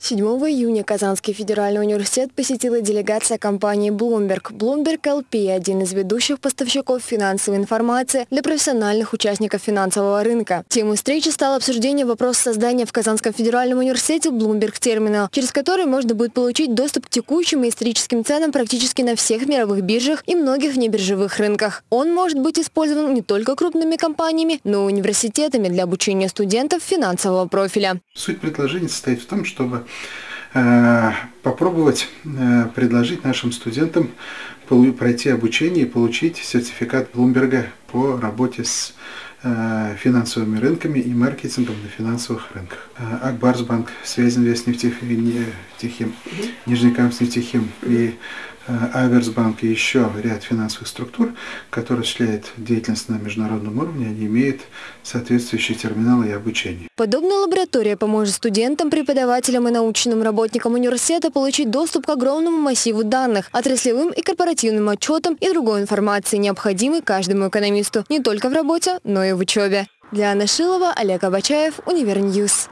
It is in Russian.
7 июня Казанский федеральный университет посетила делегация компании Bloomberg. Bloomberg LP – один из ведущих поставщиков финансовой информации для профессиональных участников финансового рынка. Темой встречи стало обсуждение вопроса создания в Казанском федеральном университете Bloomberg терминала, через который можно будет получить доступ к текущим и историческим ценам практически на всех мировых биржах и многих внебиржевых рынках. Он может быть использован не только крупными компаниями, но и университетами для обучения студентов финансового профиля. Суть предложения состоит в том, чтобы попробовать э, предложить нашим студентам пройти обучение и получить сертификат Блумберга по работе с э, финансовыми рынками и маркетингом на финансовых рынках. Акбарсбанк, Связинвест нефтехим, Нижнекамск нефтехим и Аверсбанк и еще ряд финансовых структур, которые осуществляют деятельность на международном уровне, они имеют соответствующие терминалы и обучение. Подобная лаборатория поможет студентам, преподавателям и научным работникам университета получить доступ к огромному массиву данных, отраслевым и корпоративным отчетам и другой информации, необходимой каждому экономисту не только в работе, но и в учебе. Диана Шилова, Олег Абачаев, Универ News.